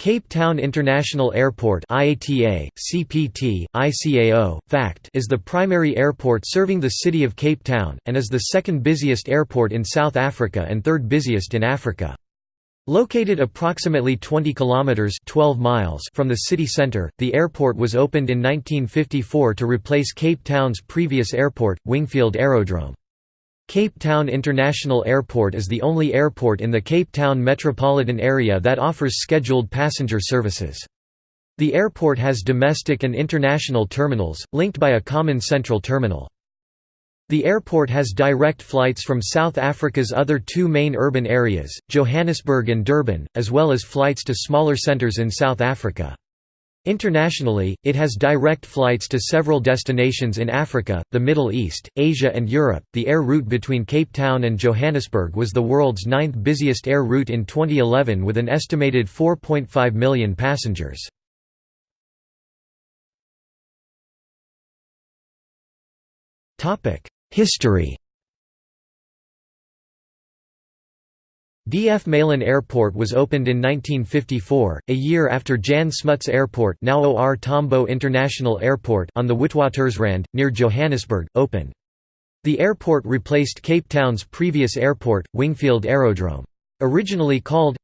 Cape Town International Airport IATA, CPT, ICAO, FACT is the primary airport serving the city of Cape Town, and is the second busiest airport in South Africa and third busiest in Africa. Located approximately 20 kilometers 12 miles from the city center, the airport was opened in 1954 to replace Cape Town's previous airport, Wingfield Aerodrome. Cape Town International Airport is the only airport in the Cape Town metropolitan area that offers scheduled passenger services. The airport has domestic and international terminals, linked by a common central terminal. The airport has direct flights from South Africa's other two main urban areas, Johannesburg and Durban, as well as flights to smaller centres in South Africa. Internationally, it has direct flights to several destinations in Africa, the Middle East, Asia, and Europe. The air route between Cape Town and Johannesburg was the world's ninth busiest air route in 2011 with an estimated 4.5 million passengers. History D.F. Malan Airport was opened in 1954, a year after Jan Smuts Airport now OR Tambo International Airport on the Witwatersrand, near Johannesburg, opened. The airport replaced Cape Town's previous airport, Wingfield Aerodrome. Originally called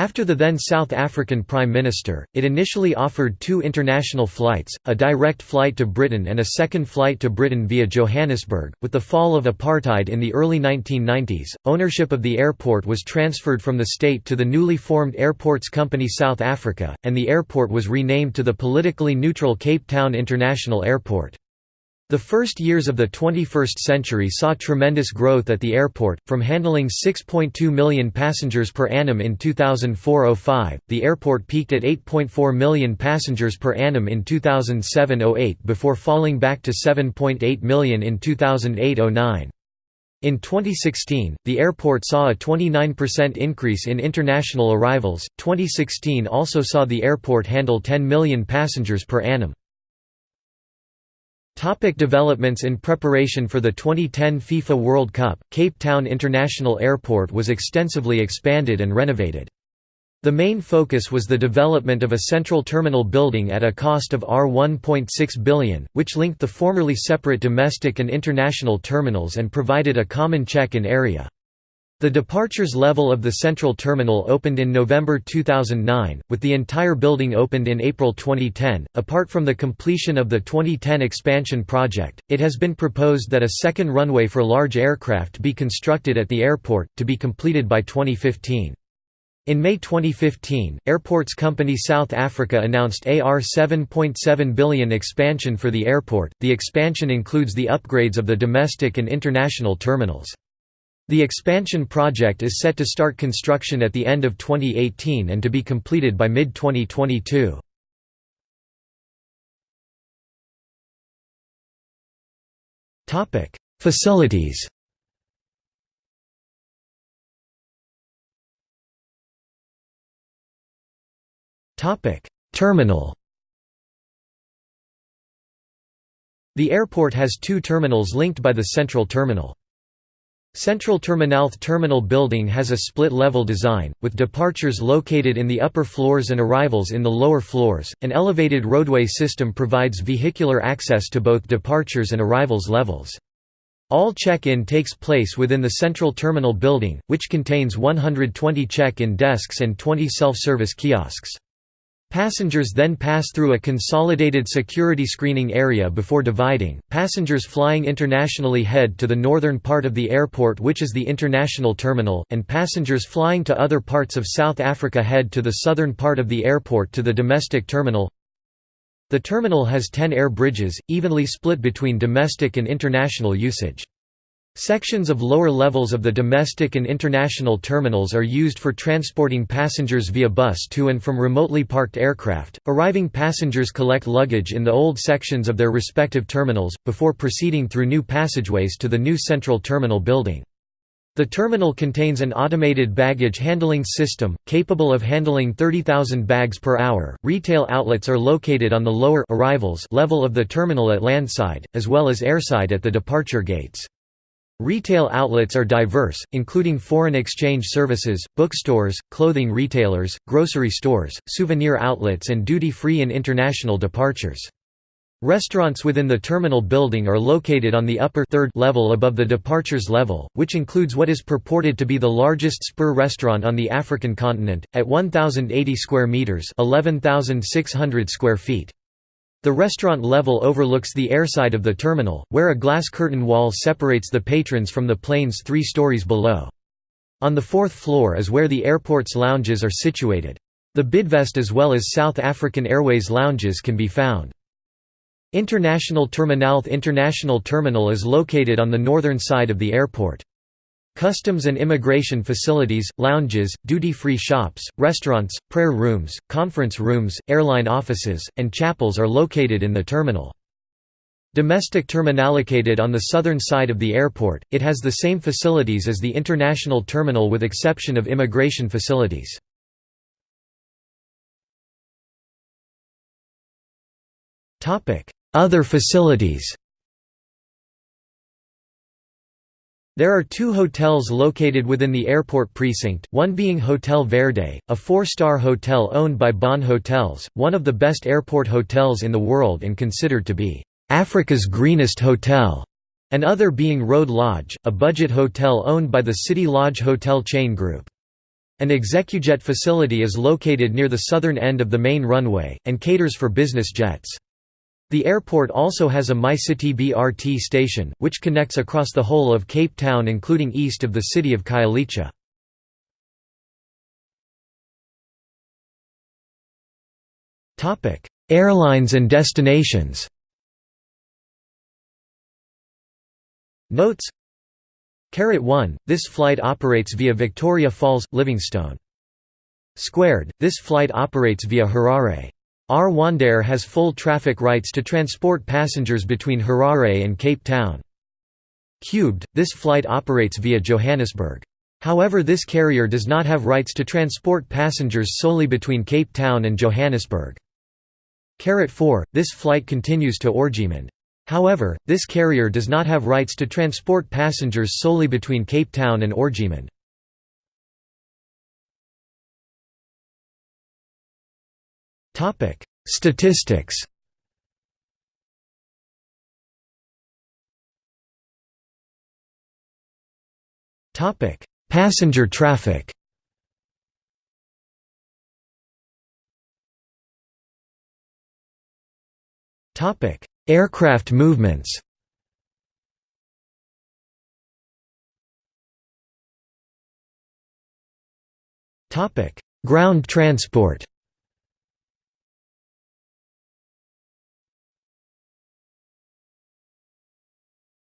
after the then South African Prime Minister, it initially offered two international flights, a direct flight to Britain and a second flight to Britain via Johannesburg. With the fall of apartheid in the early 1990s, ownership of the airport was transferred from the state to the newly formed Airports Company South Africa, and the airport was renamed to the politically neutral Cape Town International Airport. The first years of the 21st century saw tremendous growth at the airport, from handling 6.2 million passengers per annum in 2004–05, the airport peaked at 8.4 million passengers per annum in 2007–08 before falling back to 7.8 million in 2008–09. In 2016, the airport saw a 29% increase in international arrivals. 2016 also saw the airport handle 10 million passengers per annum. Topic developments In preparation for the 2010 FIFA World Cup, Cape Town International Airport was extensively expanded and renovated. The main focus was the development of a central terminal building at a cost of R1.6 billion, which linked the formerly separate domestic and international terminals and provided a common check-in area. The departures level of the central terminal opened in November 2009, with the entire building opened in April 2010. Apart from the completion of the 2010 expansion project, it has been proposed that a second runway for large aircraft be constructed at the airport, to be completed by 2015. In May 2015, Airports Company South Africa announced AR 7.7 billion expansion for the airport. The expansion includes the upgrades of the domestic and international terminals. The expansion project is set to start construction at the end of 2018 and to be completed by mid-2022. Facilities Terminal The airport has two terminals linked by the central terminal. Central Terminalth terminal building has a split-level design, with departures located in the upper floors and arrivals in the lower floors. An elevated roadway system provides vehicular access to both departures and arrivals levels. All check-in takes place within the central terminal building, which contains 120 check-in desks and 20 self-service kiosks. Passengers then pass through a consolidated security screening area before dividing. Passengers flying internationally head to the northern part of the airport, which is the international terminal, and passengers flying to other parts of South Africa head to the southern part of the airport to the domestic terminal. The terminal has 10 air bridges, evenly split between domestic and international usage. Sections of lower levels of the domestic and international terminals are used for transporting passengers via bus to and from remotely parked aircraft. Arriving passengers collect luggage in the old sections of their respective terminals, before proceeding through new passageways to the new central terminal building. The terminal contains an automated baggage handling system, capable of handling 30,000 bags per hour. Retail outlets are located on the lower arrivals level of the terminal at landside, as well as airside at the departure gates. Retail outlets are diverse, including foreign exchange services, bookstores, clothing retailers, grocery stores, souvenir outlets and duty-free and international departures. Restaurants within the terminal building are located on the upper third level above the departures level, which includes what is purported to be the largest spur restaurant on the African continent, at 1,080 square metres 11,600 square feet. The restaurant level overlooks the airside of the terminal, where a glass curtain wall separates the patrons from the planes three stories below. On the fourth floor is where the airport's lounges are situated. The Bidvest as well as South African Airways lounges can be found. International Terminalth International Terminal is located on the northern side of the airport. Customs and immigration facilities, lounges, duty-free shops, restaurants, prayer rooms, conference rooms, airline offices, and chapels are located in the terminal. Domestic terminal located on the southern side of the airport, it has the same facilities as the international terminal with exception of immigration facilities. Other facilities There are two hotels located within the airport precinct, one being Hotel Verde, a four-star hotel owned by Bon Hotels, one of the best airport hotels in the world and considered to be Africa's greenest hotel, and other being Road Lodge, a budget hotel owned by the City Lodge Hotel chain group. An Execujet facility is located near the southern end of the main runway, and caters for business jets. The airport also has a MyCity BRT station, which connects across the whole of Cape Town including east of the city of Khayelitsha. Airlines and destinations Notes Caret 1, this flight operates via Victoria Falls, Livingstone. Squared, this flight operates via Harare. Rwandair has full traffic rights to transport passengers between Harare and Cape Town. Cubed, this flight operates via Johannesburg. However this carrier does not have rights to transport passengers solely between Cape Town and Johannesburg. Caret 4, this flight continues to Orgeman. However, this carrier does not have rights to transport passengers solely between Cape Town and Orgeman. Topic: Statistics. Topic: Passenger traffic. Topic: Aircraft movements. Topic: Ground transport.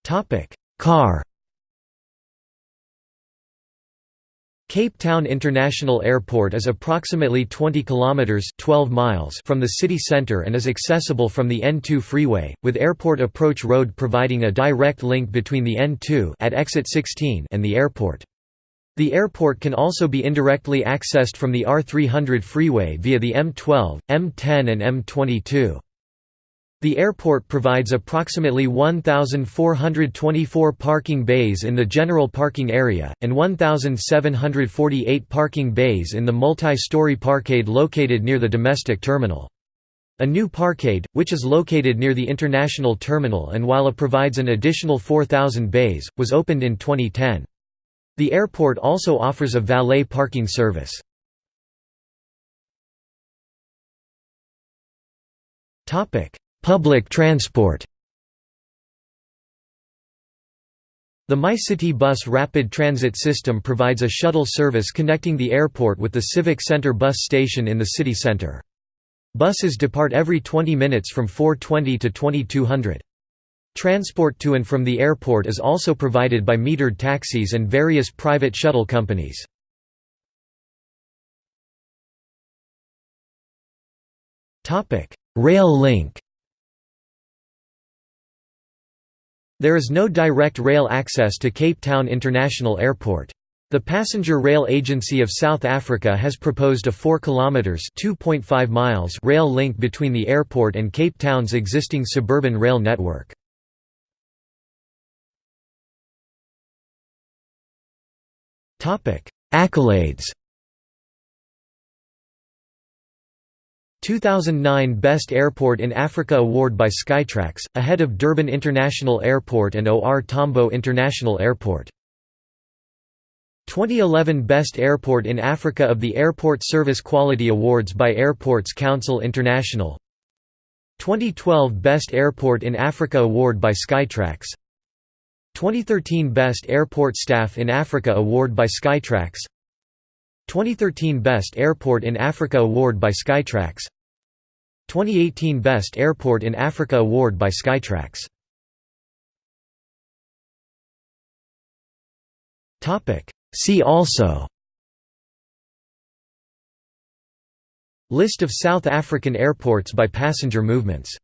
Topic: Car. Cape Town International Airport is approximately 20 kilometers (12 miles) from the city center and is accessible from the N2 freeway, with Airport Approach Road providing a direct link between the N2 at exit 16 and the airport. The airport can also be indirectly accessed from the R300 freeway via the M12, M10 and M22. The airport provides approximately 1,424 parking bays in the general parking area, and 1,748 parking bays in the multi-story parkade located near the domestic terminal. A new parkade, which is located near the international terminal and while it provides an additional 4,000 bays, was opened in 2010. The airport also offers a valet parking service. Public transport The MyCity Bus rapid transit system provides a shuttle service connecting the airport with the Civic Center bus station in the city center. Buses depart every 20 minutes from 420 to 2200. Transport to and from the airport is also provided by metered taxis and various private shuttle companies. Rail link There is no direct rail access to Cape Town International Airport. The Passenger Rail Agency of South Africa has proposed a 4 kilometers (2.5 miles) rail link between the airport and Cape Town's existing suburban rail network. Topic: Accolades 2009 Best Airport in Africa Award by Skytrax, ahead of Durban International Airport and OR Tambo International Airport. 2011 Best Airport in Africa of the Airport Service Quality Awards by Airports Council International. 2012 Best Airport in Africa Award by Skytrax. 2013 Best Airport Staff in Africa Award by Skytrax 2013 Best Airport in Africa Award by Skytrax. 2018 Best Airport in Africa Award by Skytrax. See also. List of South African airports by passenger movements